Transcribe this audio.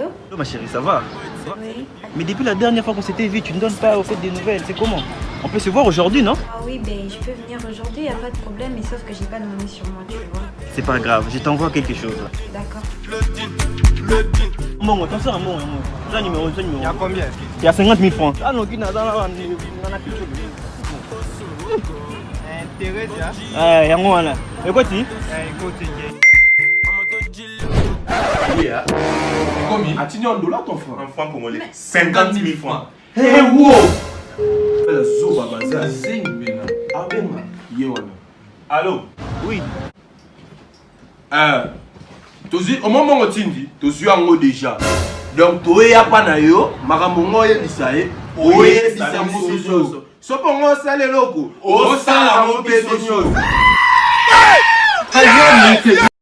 Allô oh, ma chérie, ça va Mais depuis la dernière fois qu'on s'était vu, tu ne donnes pas au fait des nouvelles, c'est comment On peut se voir aujourd'hui, non Ah oui, ben je peux venir aujourd'hui, y a pas de problème, mais sauf que j'ai pas de monnaie sur moi, tu vois. C'est pas grave, je t'envoie quelque chose. D'accord. Mon, mon, le un mon, mon. numéro, un numéro. Il y a combien Il y a 50 000 francs. Ah non, qui n'a pas Intérêt, a moins hein. eh, là. Et quoi, tu dis? Eh, Combien Combien ah. As-tu ah. en dollars ton franc En franc congolais. 50 000 francs. Hey, eh, eh, wow Zoba Baza. Zing, Bena. Abema. Yewana. Allô Oui. Euh. tozwi omombongo tindi tozwi yango déjà donc toyeya mpa na yo makambo ngo oyebisa ye oyebisa mosu nyonso so mpongo osala eloko osala ngo mpe so nyonso